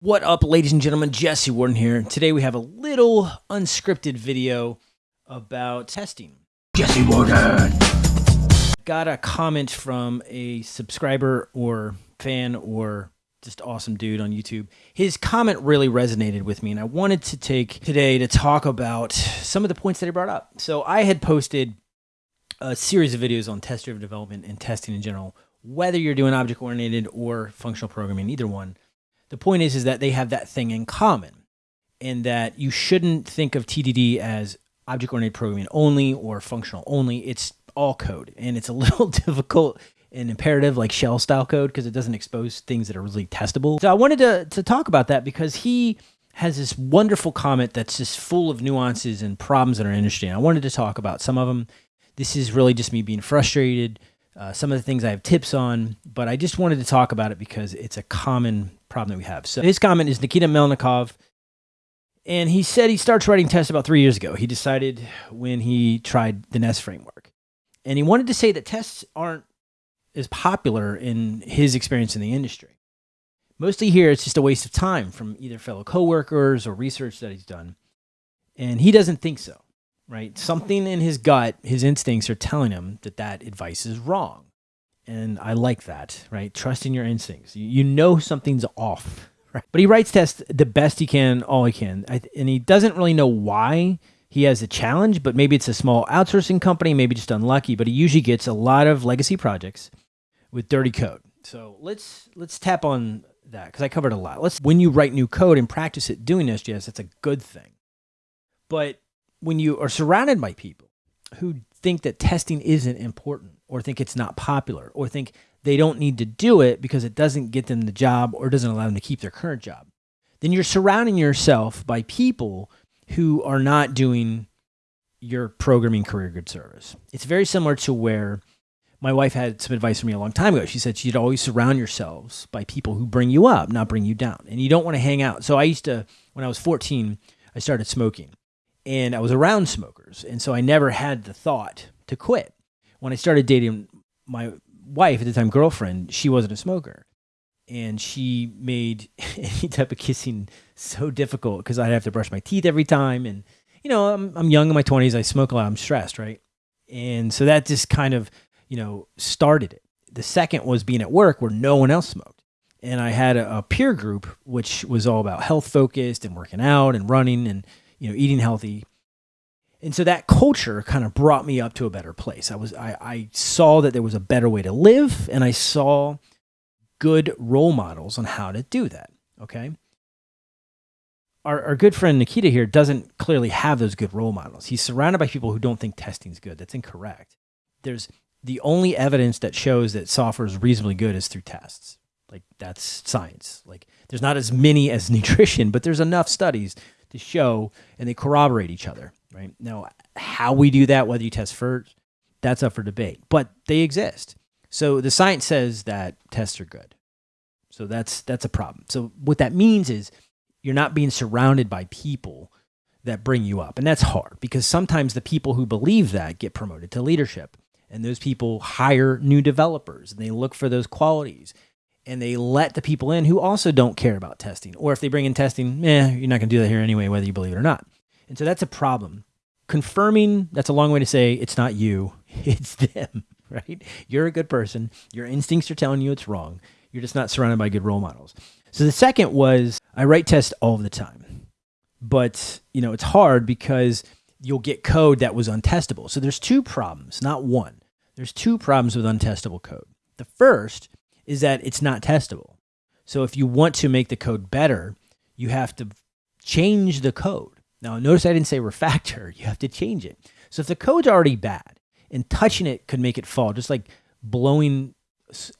What up, ladies and gentlemen? Jesse Warden here. Today we have a little unscripted video about testing. Jesse Warden. Got a comment from a subscriber or fan or just awesome dude on YouTube. His comment really resonated with me, and I wanted to take today to talk about some of the points that he brought up. So I had posted a series of videos on test-driven development and testing in general, whether you're doing object-oriented or functional programming, either one the point is, is that they have that thing in common and that you shouldn't think of TDD as object-oriented programming only or functional only. It's all code and it's a little difficult and imperative like shell style code because it doesn't expose things that are really testable. So I wanted to, to talk about that because he has this wonderful comment that's just full of nuances and problems that are interesting. I wanted to talk about some of them. This is really just me being frustrated. Uh, some of the things I have tips on, but I just wanted to talk about it because it's a common problem that we have. So his comment is Nikita Melnikov. And he said he starts writing tests about three years ago. He decided when he tried the Nest framework. And he wanted to say that tests aren't as popular in his experience in the industry. Mostly here, it's just a waste of time from either fellow coworkers or research that he's done. And he doesn't think so, right? Something in his gut, his instincts are telling him that that advice is wrong and I like that, right? Trust in your instincts. You, know something's off, right? But he writes tests the best he can, all he can, and he doesn't really know why he has a challenge. But maybe it's a small outsourcing company, maybe just unlucky. But he usually gets a lot of legacy projects with dirty code. So let's let's tap on that because I covered a lot. Let's when you write new code and practice it doing SJS, that's a good thing. But when you are surrounded by people who think that testing isn't important or think it's not popular or think they don't need to do it because it doesn't get them the job or doesn't allow them to keep their current job, then you're surrounding yourself by people who are not doing your programming career good service. It's very similar to where my wife had some advice for me a long time ago. She said she'd always surround yourselves by people who bring you up, not bring you down. And you don't want to hang out. So I used to, when I was 14, I started smoking and I was around smokers. And so I never had the thought to quit when I started dating my wife at the time, girlfriend, she wasn't a smoker. And she made any type of kissing so difficult because I'd have to brush my teeth every time. And, you know, I'm, I'm young in my 20s. I smoke a lot. I'm stressed, right? And so that just kind of, you know, started it. The second was being at work where no one else smoked. And I had a, a peer group, which was all about health focused and working out and running and, you know, eating healthy. And so that culture kind of brought me up to a better place. I was I, I saw that there was a better way to live and I saw good role models on how to do that. Okay. Our, our good friend Nikita here doesn't clearly have those good role models. He's surrounded by people who don't think testing is good. That's incorrect. There's the only evidence that shows that software is reasonably good is through tests. Like that's science. Like there's not as many as nutrition, but there's enough studies to show and they corroborate each other right? Now, how we do that, whether you test first, that's up for debate, but they exist. So the science says that tests are good. So that's that's a problem. So what that means is you're not being surrounded by people that bring you up. And that's hard because sometimes the people who believe that get promoted to leadership and those people hire new developers and they look for those qualities and they let the people in who also don't care about testing. Or if they bring in testing, eh, you're not going to do that here anyway, whether you believe it or not. And so that's a problem confirming that's a long way to say it's not you, it's them, right? You're a good person. Your instincts are telling you it's wrong. You're just not surrounded by good role models. So the second was I write tests all the time. But, you know, it's hard because you'll get code that was untestable. So there's two problems, not one. There's two problems with untestable code. The first is that it's not testable. So if you want to make the code better, you have to change the code. Now, notice I didn't say refactor. You have to change it. So if the code's already bad and touching it could make it fall, just like blowing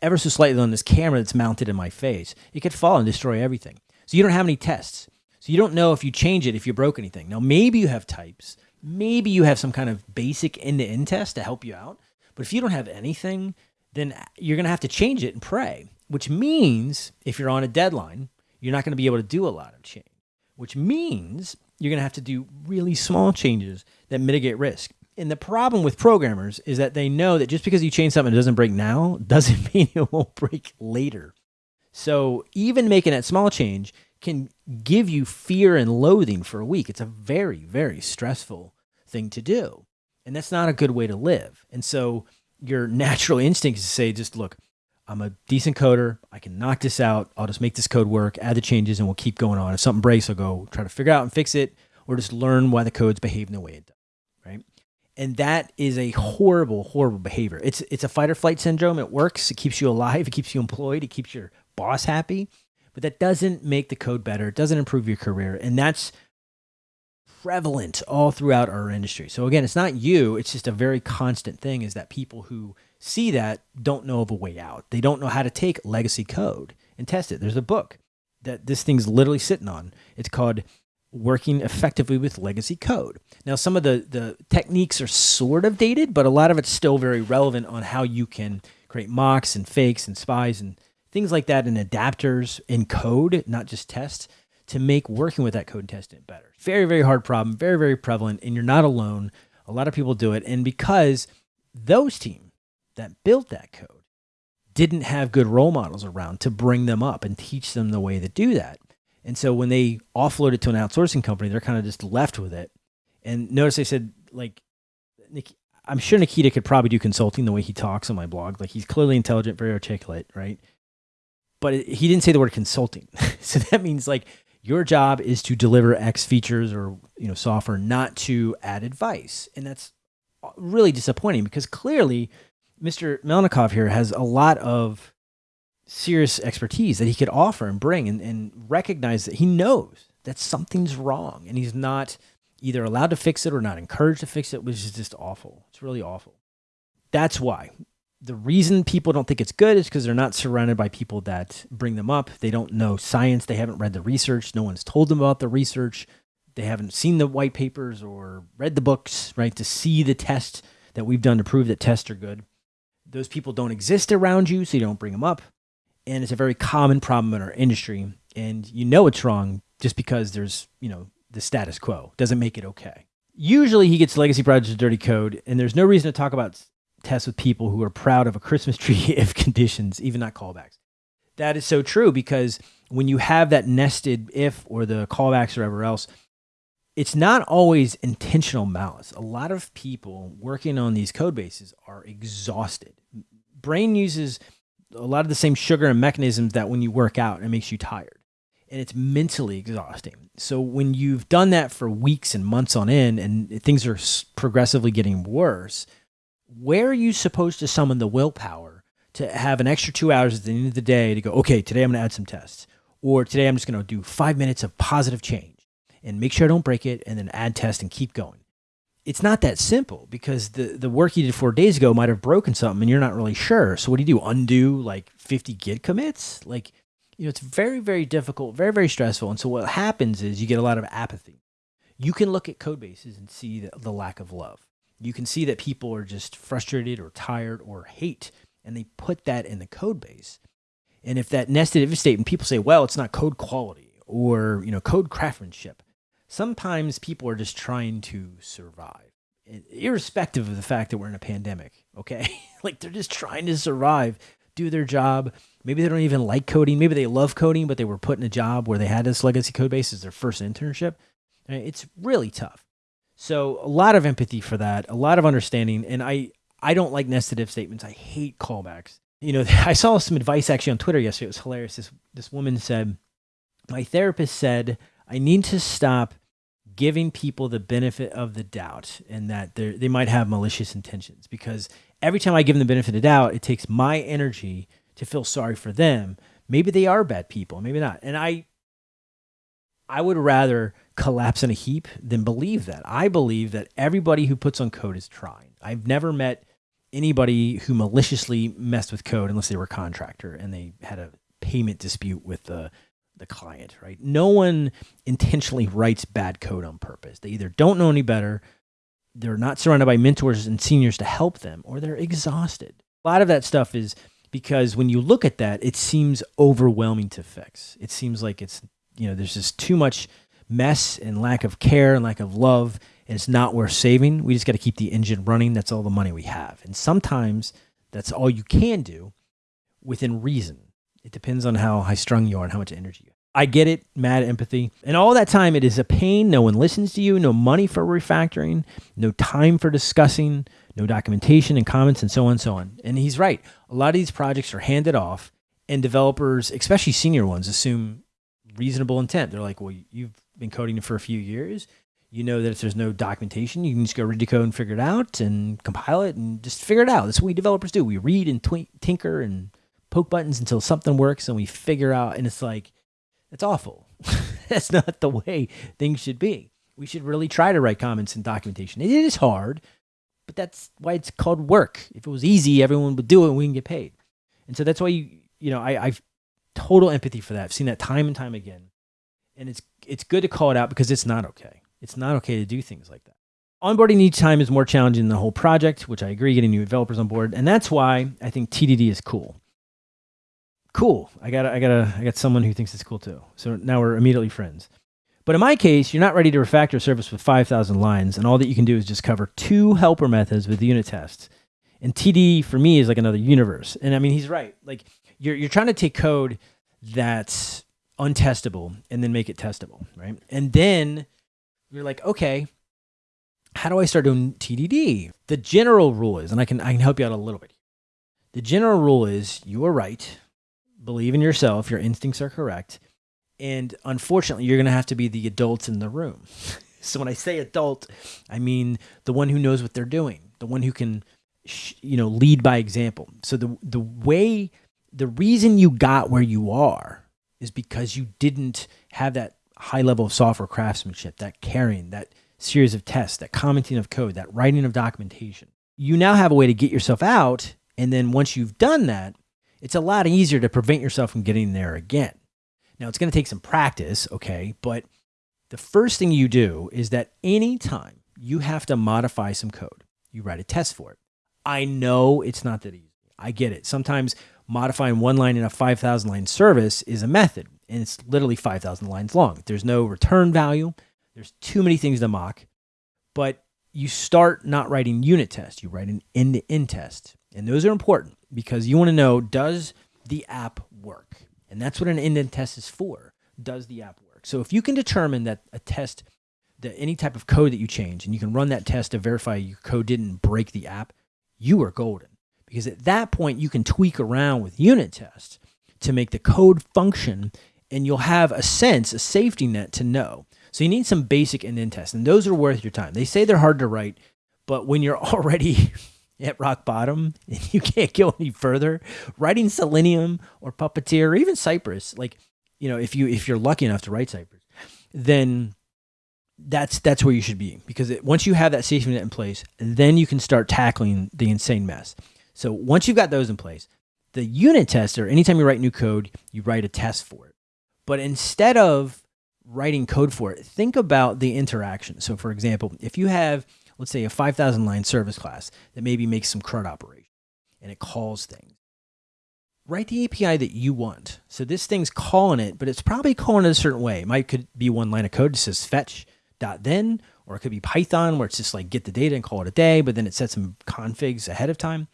ever so slightly on this camera that's mounted in my face, it could fall and destroy everything. So you don't have any tests. So you don't know if you change it, if you broke anything. Now, maybe you have types. Maybe you have some kind of basic end-to-end test to help you out. But if you don't have anything, then you're going to have to change it and pray, which means if you're on a deadline, you're not going to be able to do a lot of change, which means you're going to have to do really small changes that mitigate risk. And the problem with programmers is that they know that just because you change something that doesn't break now doesn't mean it won't break later. So even making that small change can give you fear and loathing for a week. It's a very, very stressful thing to do. And that's not a good way to live. And so your natural instinct is to say, just look, I'm a decent coder. I can knock this out. I'll just make this code work, add the changes, and we'll keep going on. If something breaks, I'll go try to figure out and fix it, or just learn why the code's behaving the way it does. Right. And that is a horrible, horrible behavior. It's it's a fight or flight syndrome. It works. It keeps you alive. It keeps you employed. It keeps your boss happy. But that doesn't make the code better. It doesn't improve your career. And that's prevalent all throughout our industry. So again, it's not you, it's just a very constant thing is that people who see that don't know of a way out. They don't know how to take legacy code and test it. There's a book that this thing's literally sitting on. It's called Working Effectively with Legacy Code. Now, some of the, the techniques are sort of dated, but a lot of it's still very relevant on how you can create mocks and fakes and spies and things like that and adapters in code, not just tests to make working with that code and testing better. Very, very hard problem, very, very prevalent, and you're not alone. A lot of people do it. And because those teams that built that code didn't have good role models around to bring them up and teach them the way to do that. And so when they offload it to an outsourcing company, they're kind of just left with it. And notice I said, like, I'm sure Nikita could probably do consulting the way he talks on my blog. Like, he's clearly intelligent, very articulate, right? But he didn't say the word consulting. so that means, like, your job is to deliver X features or you know software, not to add advice, and that's uh, really disappointing because clearly Mr. Melnikov here has a lot of serious expertise that he could offer and bring and, and recognize that he knows that something's wrong and he's not either allowed to fix it or not encouraged to fix it, which is just awful. It's really awful. That's why the reason people don't think it's good is because they're not surrounded by people that bring them up. They don't know science. They haven't read the research. No one's told them about the research. They haven't seen the white papers or read the books, right, to see the tests that we've done to prove that tests are good. Those people don't exist around you, so you don't bring them up. And it's a very common problem in our industry. And you know it's wrong just because there's, you know, the status quo doesn't make it okay. Usually he gets legacy projects dirty code, and there's no reason to talk about tests with people who are proud of a Christmas tree if conditions, even not callbacks. That is so true because when you have that nested if or the callbacks or whatever else, it's not always intentional malice. A lot of people working on these code bases are exhausted. Brain uses a lot of the same sugar and mechanisms that when you work out, it makes you tired. And it's mentally exhausting. So when you've done that for weeks and months on end and things are progressively getting worse, where are you supposed to summon the willpower to have an extra two hours at the end of the day to go, okay, today I'm going to add some tests, or today I'm just going to do five minutes of positive change and make sure I don't break it, and then add test and keep going. It's not that simple because the, the work you did four days ago might have broken something and you're not really sure. So what do you do? Undo like 50 git commits? Like, you know, it's very, very difficult, very, very stressful. And so what happens is you get a lot of apathy. You can look at code bases and see the, the lack of love you can see that people are just frustrated or tired or hate, and they put that in the code base. And if that nested if statement, people say, well, it's not code quality or you know code craftsmanship. Sometimes people are just trying to survive, irrespective of the fact that we're in a pandemic. Okay, like they're just trying to survive, do their job. Maybe they don't even like coding. Maybe they love coding, but they were put in a job where they had this legacy code base as their first internship. Uh, it's really tough. So a lot of empathy for that, a lot of understanding. And I, I don't like nested if statements. I hate callbacks. You know, I saw some advice actually on Twitter yesterday. It was hilarious. This, this woman said, my therapist said, I need to stop giving people the benefit of the doubt and that they might have malicious intentions because every time I give them the benefit of doubt, it takes my energy to feel sorry for them. Maybe they are bad people, maybe not. And I, I would rather collapse in a heap than believe that. I believe that everybody who puts on code is trying. I've never met anybody who maliciously messed with code unless they were a contractor and they had a payment dispute with the the client, right? No one intentionally writes bad code on purpose. They either don't know any better, they're not surrounded by mentors and seniors to help them, or they're exhausted. A lot of that stuff is because when you look at that, it seems overwhelming to fix. It seems like it's, you know, there's just too much mess and lack of care and lack of love and it's not worth saving. We just got to keep the engine running. That's all the money we have. And sometimes that's all you can do within reason. It depends on how high strung you are and how much energy you have. I get it, mad empathy. And all that time, it is a pain. No one listens to you, no money for refactoring, no time for discussing, no documentation and comments, and so on and so on. And he's right. A lot of these projects are handed off, and developers, especially senior ones, assume reasonable intent. They're like, well, you've been coding for a few years. You know that if there's no documentation, you can just go read the code and figure it out and compile it and just figure it out. That's what we developers do. We read and tinker and poke buttons until something works and we figure out. And it's like, that's awful. That's not the way things should be. We should really try to write comments and documentation. It is hard, but that's why it's called work. If it was easy, everyone would do it and we can get paid. And so that's why you, you know, I, I've total empathy for that. I've seen that time and time again. And it's it's good to call it out because it's not okay. It's not okay to do things like that. Onboarding each time is more challenging than the whole project, which I agree, getting new developers on board. And that's why I think TDD is cool cool. I got I got a I got someone who thinks it's cool too. So now we're immediately friends. But in my case, you're not ready to refactor a service with 5,000 lines, and all that you can do is just cover two helper methods with unit tests. And TD for me is like another universe. And I mean, he's right. Like you're you're trying to take code that's untestable and then make it testable, right? And then you're like, okay, how do I start doing TDD? The general rule is, and I can I can help you out a little bit. The general rule is you are right believe in yourself, your instincts are correct. And unfortunately, you're going to have to be the adults in the room. so when I say adult, I mean the one who knows what they're doing, the one who can you know lead by example. So the the way the reason you got where you are is because you didn't have that high level of software craftsmanship, that caring, that series of tests, that commenting of code, that writing of documentation. You now have a way to get yourself out and then once you've done that, it's a lot easier to prevent yourself from getting there again. Now, it's going to take some practice, okay? But the first thing you do is that anytime you have to modify some code, you write a test for it. I know it's not that easy. I get it. Sometimes modifying one line in a 5,000 line service is a method, and it's literally 5,000 lines long. There's no return value, there's too many things to mock. But you start not writing unit tests, you write an end to end test. And those are important because you want to know does the app work? And that's what an end-to-end test is for. Does the app work? So if you can determine that a test, that any type of code that you change, and you can run that test to verify your code didn't break the app, you are golden. Because at that point, you can tweak around with unit tests to make the code function, and you'll have a sense, a safety net to know. So you need some basic end-to-end tests, and those are worth your time. They say they're hard to write, but when you're already at rock bottom and you can't go any further, writing Selenium or Puppeteer or even Cypress, like, you know, if you if you're lucky enough to write Cypress, then that's that's where you should be because it, once you have that safety net in place, then you can start tackling the insane mess. So once you've got those in place, the unit tester, anytime you write new code, you write a test for it. But instead of writing code for it, think about the interaction. So for example, if you have let's say a 5,000 line service class that maybe makes some CRUD operation and it calls things. Write the API that you want. So this thing's calling it, but it's probably calling it a certain way. It might could be one line of code that says fetch dot then, or it could be Python where it's just like get the data and call it a day, but then it sets some configs ahead of time.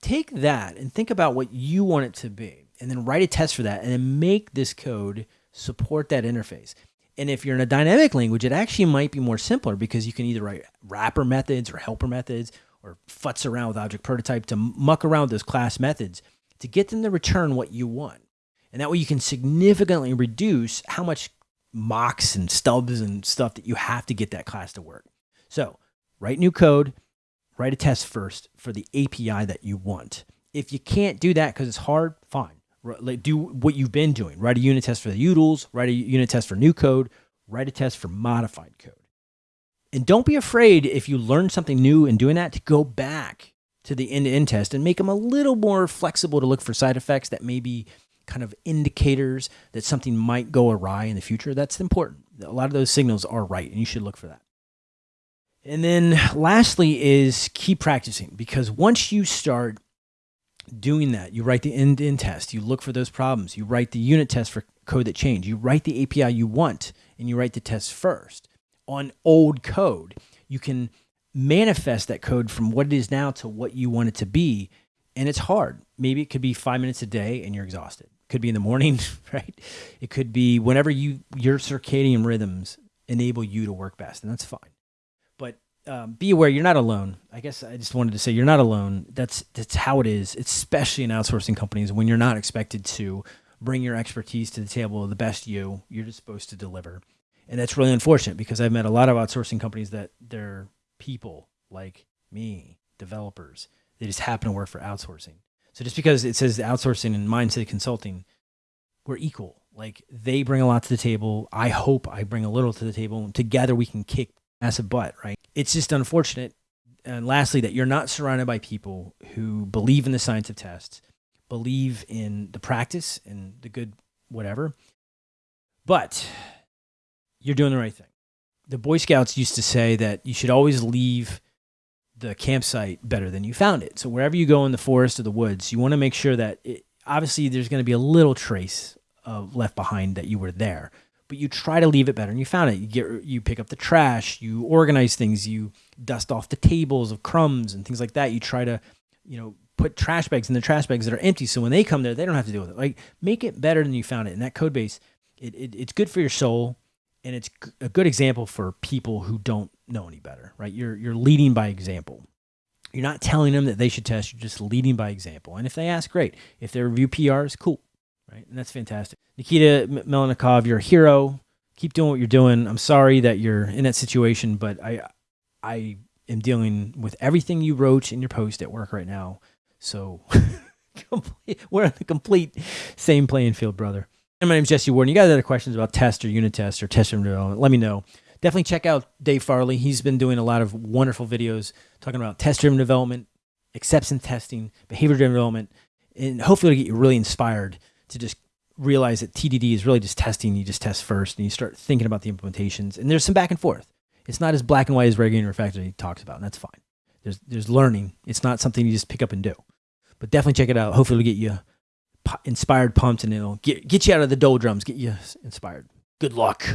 Take that and think about what you want it to be, and then write a test for that, and then make this code support that interface. And if you're in a dynamic language, it actually might be more simpler because you can either write wrapper methods or helper methods or futz around with object prototype to muck around those class methods to get them to return what you want. And that way you can significantly reduce how much mocks and stubs and stuff that you have to get that class to work. So write new code, write a test first for the API that you want. If you can't do that because it's hard, fine like do what you've been doing. Write a unit test for the utils, write a unit test for new code, write a test for modified code. And don't be afraid if you learn something new in doing that to go back to the end-to-end test and make them a little more flexible to look for side effects that may be kind of indicators that something might go awry in the future. That's important. A lot of those signals are right and you should look for that. And then lastly is keep practicing because once you start doing that. You write the end-to-end test. You look for those problems. You write the unit test for code that change. You write the API you want, and you write the test first. On old code, you can manifest that code from what it is now to what you want it to be. And it's hard. Maybe it could be five minutes a day and you're exhausted. Could be in the morning, right? It could be whenever you your circadian rhythms enable you to work best, and that's fine. Um, be aware you're not alone. I guess I just wanted to say you're not alone. That's that's how it is, especially in outsourcing companies when you're not expected to bring your expertise to the table, the best you. You're just supposed to deliver, and that's really unfortunate because I've met a lot of outsourcing companies that they're people like me, developers. They just happen to work for outsourcing. So just because it says outsourcing and mindset consulting, we're equal. Like they bring a lot to the table. I hope I bring a little to the table. Together we can kick massive butt, right? It's just unfortunate. And lastly, that you're not surrounded by people who believe in the science of tests, believe in the practice and the good whatever, but you're doing the right thing. The Boy Scouts used to say that you should always leave the campsite better than you found it. So wherever you go in the forest or the woods, you want to make sure that it, obviously there's going to be a little trace of left behind that you were there, but you try to leave it better and you found it. You get you pick up the trash, you organize things, you dust off the tables of crumbs and things like that. You try to, you know, put trash bags in the trash bags that are empty so when they come there, they don't have to deal with it. Like make it better than you found it. And that code base, it, it it's good for your soul and it's a good example for people who don't know any better, right? You're you're leading by example. You're not telling them that they should test. You're just leading by example. And if they ask, great. If they review PRs, cool, right? And that's fantastic. Nikita Melnikov, you're a hero. Keep doing what you're doing. I'm sorry that you're in that situation, but I I am dealing with everything you wrote in your post at work right now. So we're on the complete same playing field, brother. And my name's Jesse Warden. You guys have other questions about test or unit test or test driven development, let me know. Definitely check out Dave Farley. He's been doing a lot of wonderful videos talking about test driven development, acceptance testing, behavior driven development, and hopefully it'll get you really inspired to just realize that TDD is really just testing. You just test first and you start thinking about the implementations. And there's some back and forth. It's not as black and white as regular refactoring talks about, and that's fine. There's, there's learning. It's not something you just pick up and do. But definitely check it out. Hopefully it'll get you inspired, pumped, and it'll get, get you out of the doldrums, get you inspired. Good luck.